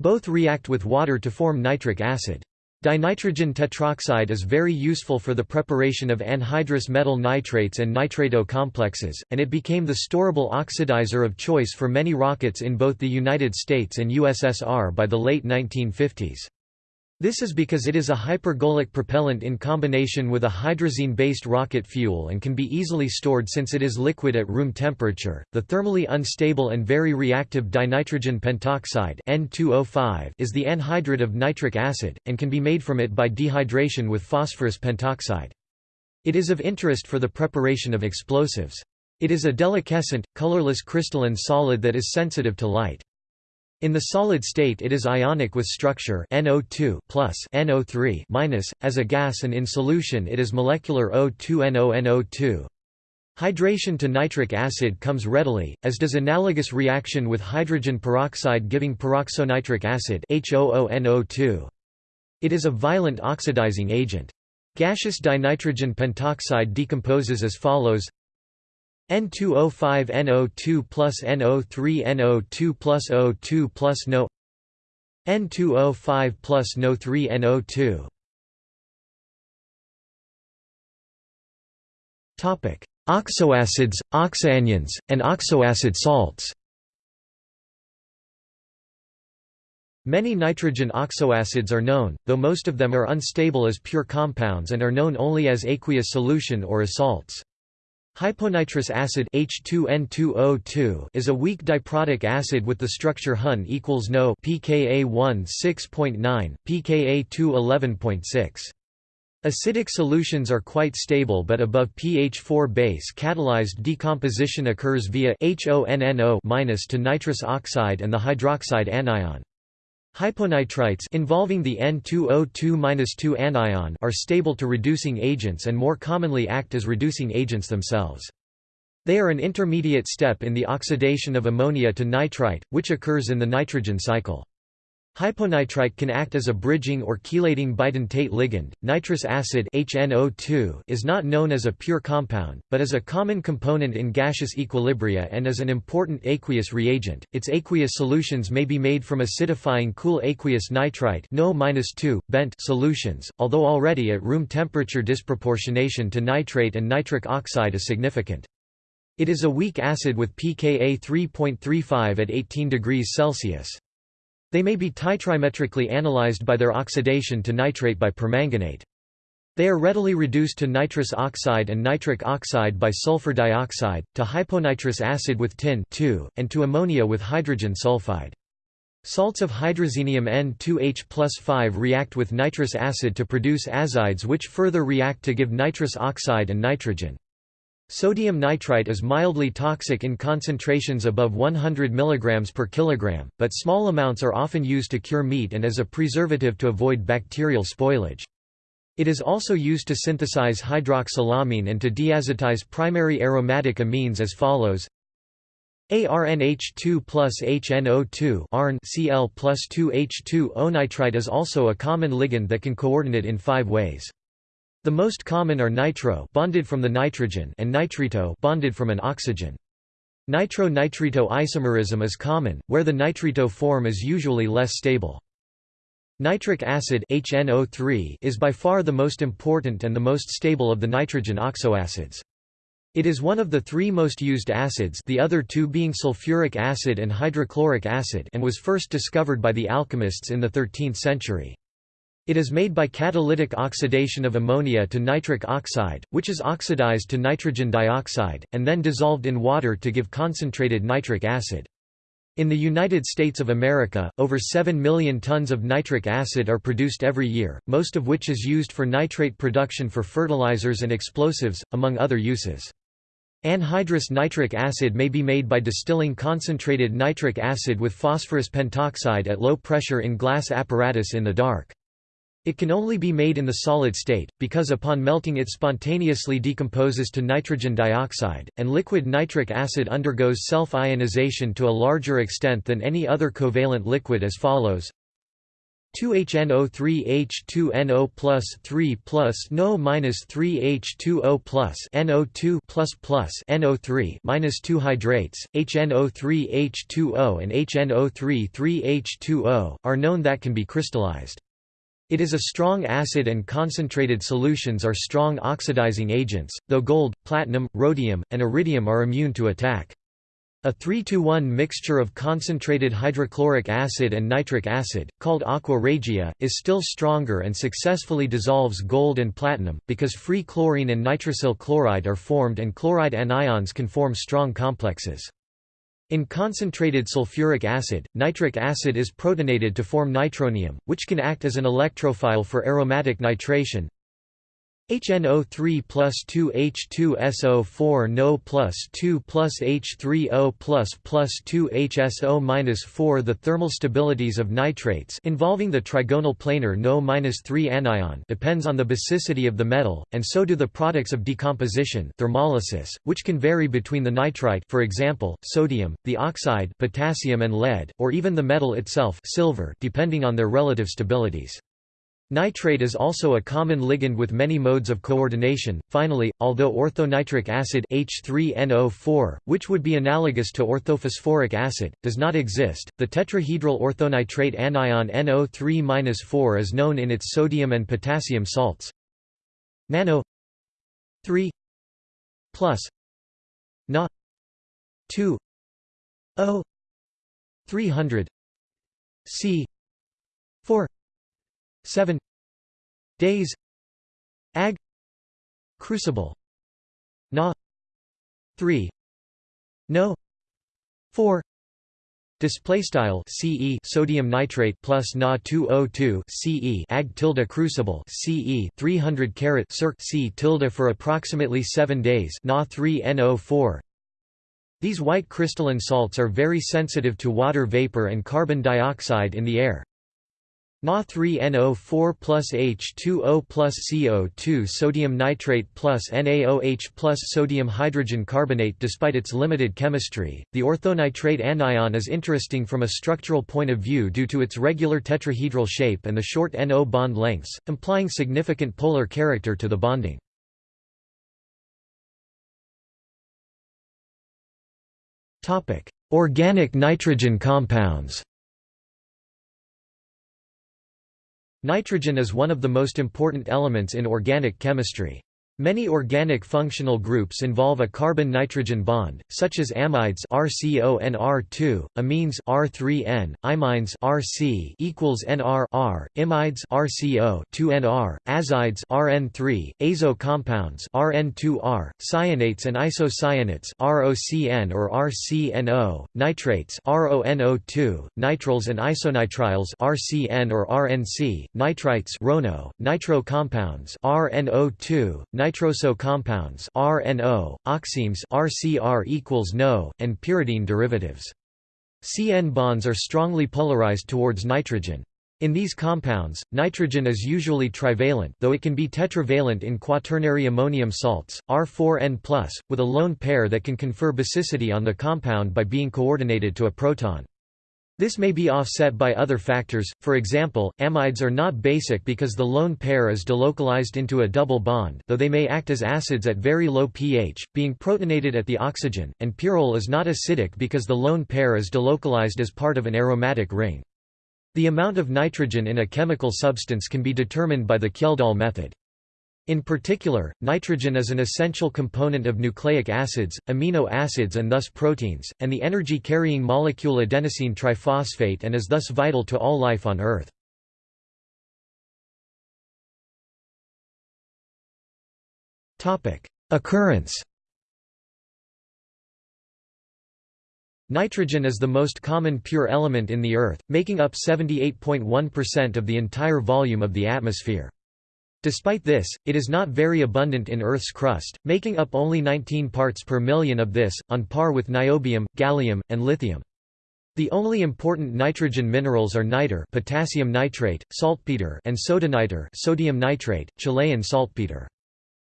Both react with water to form nitric acid. Dinitrogen tetroxide is very useful for the preparation of anhydrous metal nitrates and nitrato complexes, and it became the storable oxidizer of choice for many rockets in both the United States and USSR by the late 1950s. This is because it is a hypergolic propellant in combination with a hydrazine-based rocket fuel and can be easily stored since it is liquid at room temperature. The thermally unstable and very reactive dinitrogen pentoxide N2O5 is the anhydride of nitric acid and can be made from it by dehydration with phosphorus pentoxide. It is of interest for the preparation of explosives. It is a deliquescent, colorless crystalline solid that is sensitive to light. In the solid state it is ionic with structure NO2 plus NO3 minus, as a gas and in solution it is molecular O2NO-NO2. Hydration to nitric acid comes readily, as does analogous reaction with hydrogen peroxide giving peroxonitric acid HOONO2. It is a violent oxidizing agent. Gaseous dinitrogen pentoxide decomposes as follows N2O5NO2 plus NO3NO2 plus O2 plus NO N2O5 plus NO3NO2 Topic: Oxoacids, oxoanions, and oxoacid salts. Many nitrogen oxoacids are known, though most of them are unstable as pure compounds and are known only as aqueous solution or as salts. Hyponitrous acid H2N2O2 is a weak diprotic acid with the structure Hun equals No pKa1 6.9, pKa2 11.6. Acidic solutions are quite stable but above pH 4 base catalyzed decomposition occurs via HONNO- to nitrous oxide and the hydroxide anion. Hyponitrites involving the N2O2-2 anion are stable to reducing agents and more commonly act as reducing agents themselves. They are an intermediate step in the oxidation of ammonia to nitrite, which occurs in the nitrogen cycle. Hyponitrite can act as a bridging or chelating bidentate ligand. Nitrous acid HNO2 is not known as a pure compound, but as a common component in gaseous equilibria and as an important aqueous reagent. Its aqueous solutions may be made from acidifying cool aqueous nitrite NO bent solutions, although already at room temperature disproportionation to nitrate and nitric oxide is significant. It is a weak acid with pKa 3.35 at 18 degrees Celsius. They may be titrimetrically analyzed by their oxidation to nitrate by permanganate. They are readily reduced to nitrous oxide and nitric oxide by sulfur dioxide, to hyponitrous acid with tin and to ammonia with hydrogen sulfide. Salts of hydrazinium N2H plus 5 react with nitrous acid to produce azides which further react to give nitrous oxide and nitrogen. Sodium nitrite is mildly toxic in concentrations above 100 mg per kilogram, but small amounts are often used to cure meat and as a preservative to avoid bacterial spoilage. It is also used to synthesize hydroxylamine and to diazotize primary aromatic amines as follows ARNH2 plus HNO2 ARN Cl plus 2H2O nitrite is also a common ligand that can coordinate in five ways. The most common are nitro bonded from the nitrogen and nitrito bonded from an oxygen. Nitro-nitrito isomerism is common, where the nitrito form is usually less stable. Nitric acid HNO3 is by far the most important and the most stable of the nitrogen oxoacids. It is one of the three most used acids the other two being sulfuric acid and hydrochloric acid and was first discovered by the alchemists in the 13th century. It is made by catalytic oxidation of ammonia to nitric oxide, which is oxidized to nitrogen dioxide, and then dissolved in water to give concentrated nitric acid. In the United States of America, over 7 million tons of nitric acid are produced every year, most of which is used for nitrate production for fertilizers and explosives, among other uses. Anhydrous nitric acid may be made by distilling concentrated nitric acid with phosphorus pentoxide at low pressure in glass apparatus in the dark. It can only be made in the solid state, because upon melting it spontaneously decomposes to nitrogen dioxide, and liquid nitric acid undergoes self-ionization to a larger extent than any other covalent liquid as follows 2HNO3H2NO plus 3 plus NO minus 3H2O plus NO2 plus plus NO3 minus 2 hydrates, HNO3H2O and HNO3 3H2O, are known that can be crystallized. It is a strong acid and concentrated solutions are strong oxidizing agents, though gold, platinum, rhodium, and iridium are immune to attack. A 3-to-1 mixture of concentrated hydrochloric acid and nitric acid, called aqua regia, is still stronger and successfully dissolves gold and platinum, because free chlorine and nitrosyl chloride are formed and chloride anions can form strong complexes. In concentrated sulfuric acid, nitric acid is protonated to form nitronium, which can act as an electrophile for aromatic nitration. HNO3 plus 2 H2SO4 NO plus 2 plus H3O plus plus 2 HSO minus 4 The thermal stabilities of nitrates involving the trigonal planar NO minus 3 anion depends on the basicity of the metal, and so do the products of decomposition thermolysis, which can vary between the nitrite for example, sodium, the oxide potassium and lead, or even the metal itself silver depending on their relative stabilities. Nitrate is also a common ligand with many modes of coordination. Finally, although orthonitric acid H3NO4, which would be analogous to orthophosphoric acid, does not exist, the tetrahedral orthonitrate anion NO3-4 is known in its sodium and potassium salts. Nano 3 plus Na 2 O 300 C 4 7 days ag crucible na 3 no 4 Display style CE sodium nitrate plus Na 2O2 CE Ag tilde crucible CE 300 carat circ C tilde for approximately 7 days Na 3 NO4 These white crystalline salts are very sensitive to water vapor and carbon dioxide in the air. Na3NO4 plus H2O plus CO2 sodium nitrate plus NaOH plus sodium hydrogen carbonate Despite its limited chemistry, the orthonitrate anion is interesting from a structural point of view due to its regular tetrahedral shape and the short NO bond lengths, implying significant polar character to the bonding. Organic nitrogen compounds Nitrogen is one of the most important elements in organic chemistry. Many organic functional groups involve a carbon-nitrogen bond, such as amides RCONR2, amines R3N, imines RC equals NR R, imides RCO 2NR, azides RN3, azo compounds RN2R, cyanates and isocyanates ROCN or RCNO, nitrates RONO2, nitriles and isonitriles RCN or RNC, nitrites RONO, nitro compounds RNO2, nitroso compounds RNO, oximes RCR equals NO, and pyridine derivatives. CN bonds are strongly polarized towards nitrogen. In these compounds, nitrogen is usually trivalent though it can be tetravalent in quaternary ammonium salts, R4N+, with a lone pair that can confer basicity on the compound by being coordinated to a proton. This may be offset by other factors, for example, amides are not basic because the lone pair is delocalized into a double bond though they may act as acids at very low pH, being protonated at the oxygen, and pyrrole is not acidic because the lone pair is delocalized as part of an aromatic ring. The amount of nitrogen in a chemical substance can be determined by the Kjeldahl method. In particular, nitrogen is an essential component of nucleic acids, amino acids and thus proteins, and the energy-carrying molecule adenosine triphosphate and is thus vital to all life on Earth. Occurrence Nitrogen is the most common pure element in the Earth, making up 78.1% of the entire volume of the atmosphere. Despite this, it is not very abundant in Earth's crust, making up only 19 parts per million of this, on par with niobium, gallium, and lithium. The only important nitrogen minerals are niter potassium nitrate, saltpeter and sodaniter sodium nitrate, Chilean saltpeter.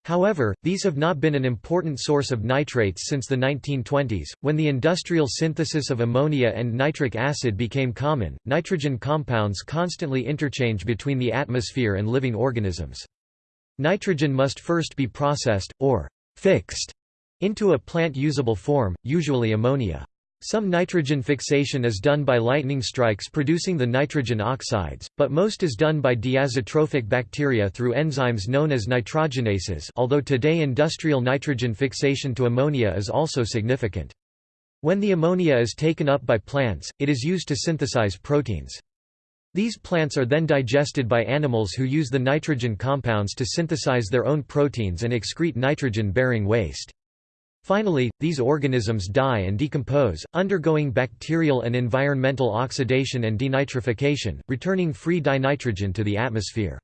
However, these have not been an important source of nitrates since the 1920s, when the industrial synthesis of ammonia and nitric acid became common. Nitrogen compounds constantly interchange between the atmosphere and living organisms. Nitrogen must first be processed, or fixed, into a plant-usable form, usually ammonia. Some nitrogen fixation is done by lightning strikes producing the nitrogen oxides, but most is done by diazotrophic bacteria through enzymes known as nitrogenases although today industrial nitrogen fixation to ammonia is also significant. When the ammonia is taken up by plants, it is used to synthesize proteins. These plants are then digested by animals who use the nitrogen compounds to synthesize their own proteins and excrete nitrogen-bearing waste. Finally, these organisms die and decompose, undergoing bacterial and environmental oxidation and denitrification, returning free dinitrogen to the atmosphere.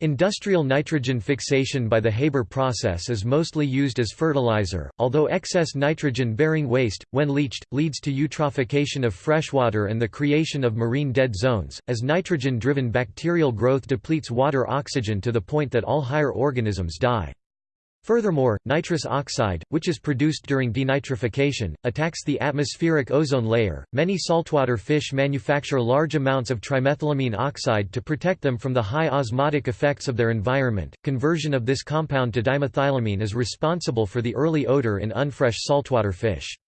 Industrial nitrogen fixation by the Haber process is mostly used as fertilizer, although excess nitrogen-bearing waste, when leached, leads to eutrophication of freshwater and the creation of marine dead zones, as nitrogen-driven bacterial growth depletes water oxygen to the point that all higher organisms die. Furthermore, nitrous oxide, which is produced during denitrification, attacks the atmospheric ozone layer. Many saltwater fish manufacture large amounts of trimethylamine oxide to protect them from the high osmotic effects of their environment. Conversion of this compound to dimethylamine is responsible for the early odor in unfresh saltwater fish.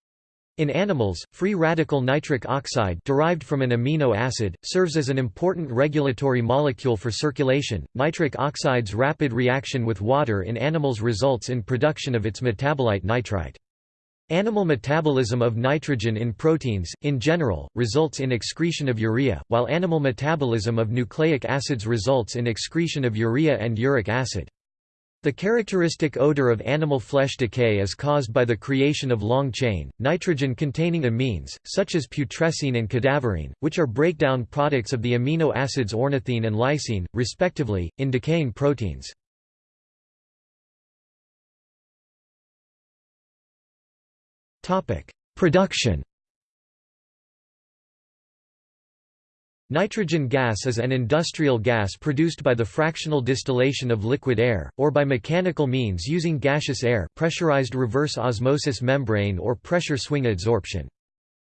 In animals, free radical nitric oxide derived from an amino acid, serves as an important regulatory molecule for circulation. Nitric oxide's rapid reaction with water in animals results in production of its metabolite nitrite. Animal metabolism of nitrogen in proteins, in general, results in excretion of urea, while animal metabolism of nucleic acids results in excretion of urea and uric acid. The characteristic odor of animal flesh decay is caused by the creation of long-chain, nitrogen-containing amines, such as putrescine and cadaverine, which are breakdown products of the amino acids ornithine and lysine, respectively, in decaying proteins. Production Nitrogen gas is an industrial gas produced by the fractional distillation of liquid air, or by mechanical means using gaseous air pressurized reverse osmosis membrane or pressure swing adsorption.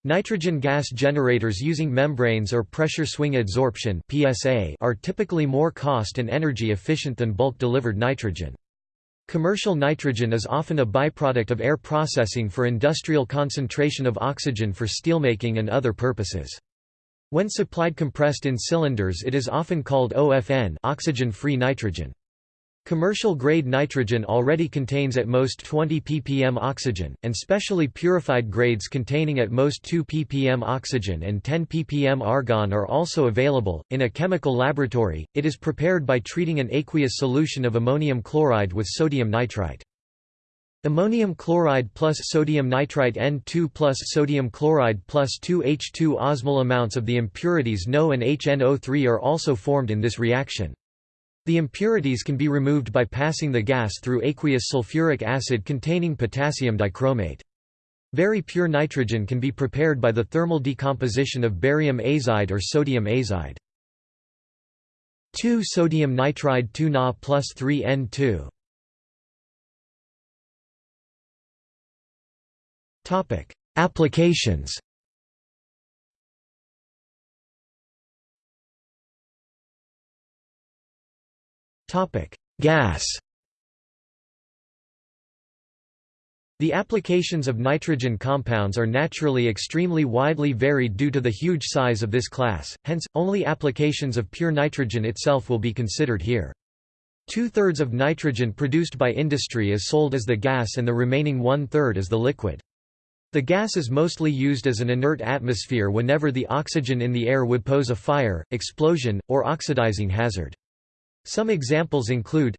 Nitrogen gas generators using membranes or pressure swing adsorption PSA are typically more cost and energy efficient than bulk-delivered nitrogen. Commercial nitrogen is often a byproduct of air processing for industrial concentration of oxygen for steelmaking and other purposes. When supplied compressed in cylinders it is often called OFN oxygen-free nitrogen. Commercial-grade nitrogen already contains at most 20 ppm oxygen, and specially purified grades containing at most 2 ppm oxygen and 10 ppm argon are also available. In a chemical laboratory, it is prepared by treating an aqueous solution of ammonium chloride with sodium nitrite. Ammonium chloride plus sodium nitrite N2 plus sodium chloride plus 2H2 osmol amounts of the impurities NO and HNO3 are also formed in this reaction. The impurities can be removed by passing the gas through aqueous sulfuric acid containing potassium dichromate. Very pure nitrogen can be prepared by the thermal decomposition of barium azide or sodium azide. 2 sodium nitride 2 Na plus 3 Applications Gas The applications of nitrogen compounds are naturally extremely widely varied due to the huge size of this class, hence, only applications of pure nitrogen itself will be considered here. Two-thirds of nitrogen produced by industry is sold as the gas and the remaining one-third as the liquid. The gas is mostly used as an inert atmosphere whenever the oxygen in the air would pose a fire, explosion, or oxidizing hazard. Some examples include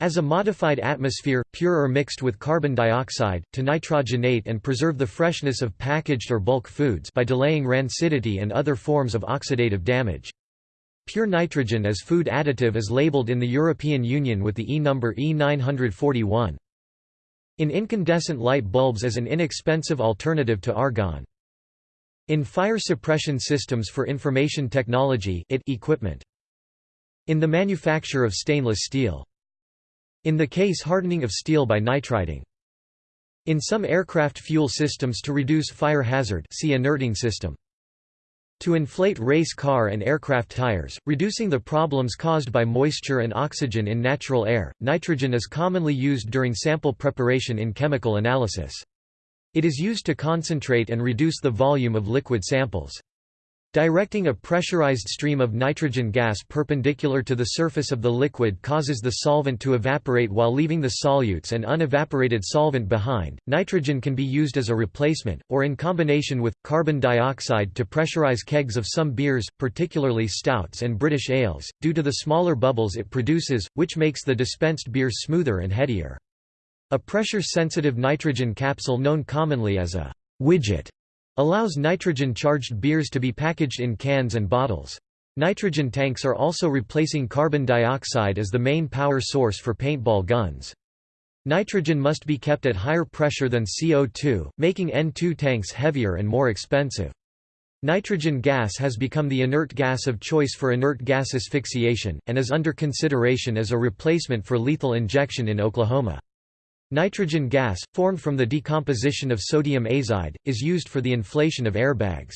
as a modified atmosphere, pure or mixed with carbon dioxide, to nitrogenate and preserve the freshness of packaged or bulk foods by delaying rancidity and other forms of oxidative damage. Pure nitrogen as food additive is labeled in the European Union with the E number E941 in incandescent light bulbs as an inexpensive alternative to argon. In fire suppression systems for information technology it equipment. In the manufacture of stainless steel. In the case hardening of steel by nitriding. In some aircraft fuel systems to reduce fire hazard see inerting system. To inflate race car and aircraft tires, reducing the problems caused by moisture and oxygen in natural air, nitrogen is commonly used during sample preparation in chemical analysis. It is used to concentrate and reduce the volume of liquid samples. Directing a pressurized stream of nitrogen gas perpendicular to the surface of the liquid causes the solvent to evaporate while leaving the solutes and unevaporated solvent behind. Nitrogen can be used as a replacement, or in combination with, carbon dioxide to pressurize kegs of some beers, particularly stouts and British ales, due to the smaller bubbles it produces, which makes the dispensed beer smoother and headier. A pressure-sensitive nitrogen capsule known commonly as a widget allows nitrogen-charged beers to be packaged in cans and bottles. Nitrogen tanks are also replacing carbon dioxide as the main power source for paintball guns. Nitrogen must be kept at higher pressure than CO2, making N2 tanks heavier and more expensive. Nitrogen gas has become the inert gas of choice for inert gas asphyxiation, and is under consideration as a replacement for lethal injection in Oklahoma. Nitrogen gas, formed from the decomposition of sodium azide, is used for the inflation of airbags.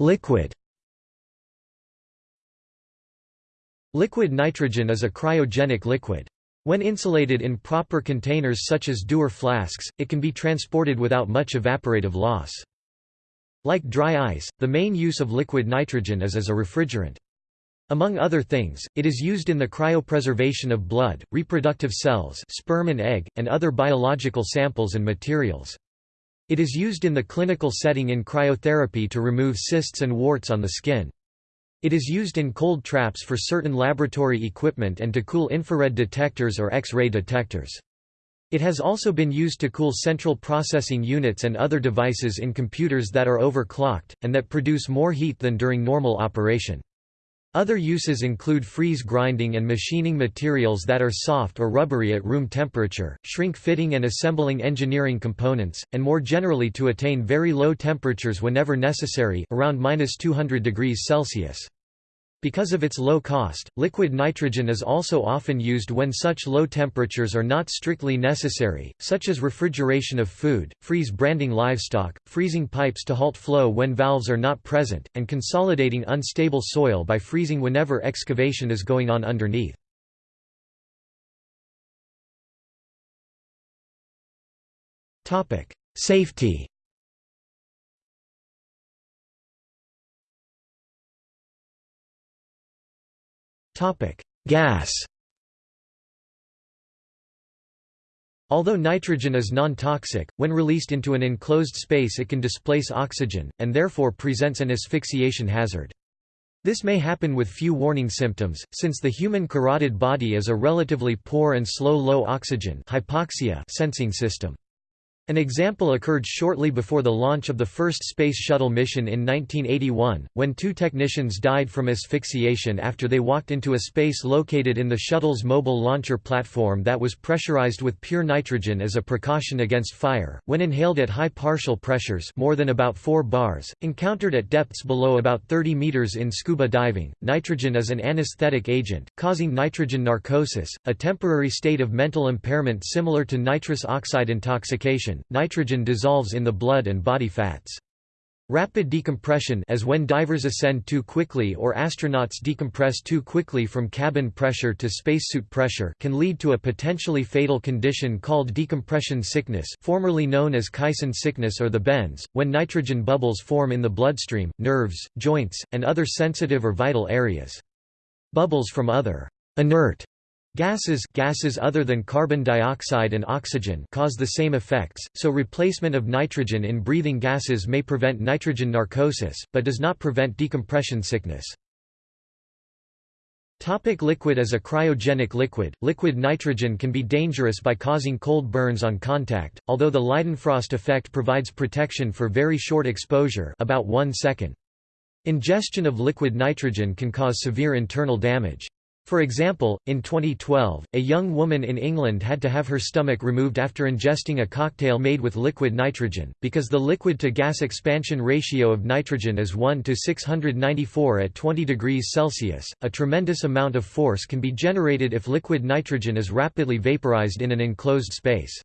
Liquid Liquid nitrogen is a cryogenic liquid. When insulated in proper containers such as Dewar flasks, it can be transported without much evaporative loss. Like dry ice, the main use of liquid nitrogen is as a refrigerant. Among other things, it is used in the cryopreservation of blood, reproductive cells sperm and egg, and other biological samples and materials. It is used in the clinical setting in cryotherapy to remove cysts and warts on the skin. It is used in cold traps for certain laboratory equipment and to cool infrared detectors or X-ray detectors. It has also been used to cool central processing units and other devices in computers that are overclocked, and that produce more heat than during normal operation. Other uses include freeze grinding and machining materials that are soft or rubbery at room temperature, shrink fitting and assembling engineering components, and more generally to attain very low temperatures whenever necessary around 200 degrees Celsius. Because of its low cost, liquid nitrogen is also often used when such low temperatures are not strictly necessary, such as refrigeration of food, freeze branding livestock, freezing pipes to halt flow when valves are not present, and consolidating unstable soil by freezing whenever excavation is going on underneath. Safety Gas Although nitrogen is non-toxic, when released into an enclosed space it can displace oxygen, and therefore presents an asphyxiation hazard. This may happen with few warning symptoms, since the human carotid body is a relatively poor and slow low oxygen hypoxia sensing system. An example occurred shortly before the launch of the first Space Shuttle mission in 1981, when two technicians died from asphyxiation after they walked into a space located in the shuttle's mobile launcher platform that was pressurized with pure nitrogen as a precaution against fire. When inhaled at high partial pressures more than about 4 bars, encountered at depths below about 30 meters in scuba diving, nitrogen is an anesthetic agent, causing nitrogen narcosis, a temporary state of mental impairment similar to nitrous oxide intoxication nitrogen dissolves in the blood and body fats. Rapid decompression as when divers ascend too quickly or astronauts decompress too quickly from cabin pressure to spacesuit pressure can lead to a potentially fatal condition called decompression sickness formerly known as caisson sickness or the bends, when nitrogen bubbles form in the bloodstream, nerves, joints, and other sensitive or vital areas. Bubbles from other inert Gases gases other than carbon dioxide and oxygen cause the same effects, so replacement of nitrogen in breathing gases may prevent nitrogen narcosis, but does not prevent decompression sickness. Topic liquid As a cryogenic liquid, liquid nitrogen can be dangerous by causing cold burns on contact, although the Leidenfrost effect provides protection for very short exposure about one second. Ingestion of liquid nitrogen can cause severe internal damage. For example, in 2012, a young woman in England had to have her stomach removed after ingesting a cocktail made with liquid nitrogen, because the liquid-to-gas expansion ratio of nitrogen is 1 to 694 at 20 degrees Celsius. A tremendous amount of force can be generated if liquid nitrogen is rapidly vaporized in an enclosed space.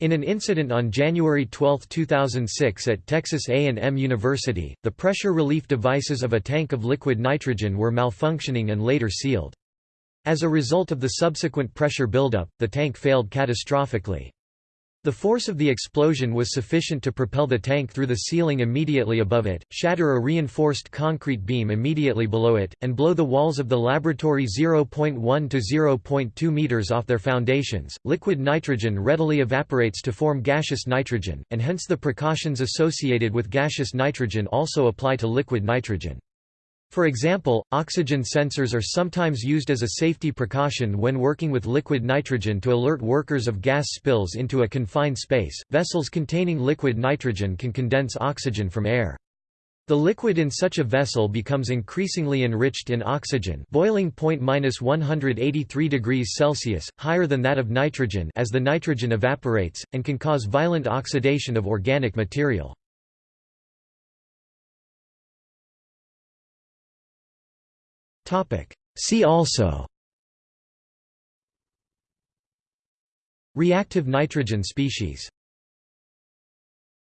In an incident on January 12, 2006 at Texas A&M University, the pressure relief devices of a tank of liquid nitrogen were malfunctioning and later sealed. As a result of the subsequent pressure buildup, the tank failed catastrophically. The force of the explosion was sufficient to propel the tank through the ceiling immediately above it, shatter a reinforced concrete beam immediately below it, and blow the walls of the laboratory 0.1 to 0.2 meters off their foundations. Liquid nitrogen readily evaporates to form gaseous nitrogen, and hence the precautions associated with gaseous nitrogen also apply to liquid nitrogen. For example, oxygen sensors are sometimes used as a safety precaution when working with liquid nitrogen to alert workers of gas spills into a confined space. Vessels containing liquid nitrogen can condense oxygen from air. The liquid in such a vessel becomes increasingly enriched in oxygen boiling point minus 183 degrees Celsius, higher than that of nitrogen as the nitrogen evaporates, and can cause violent oxidation of organic material. See also. Reactive nitrogen species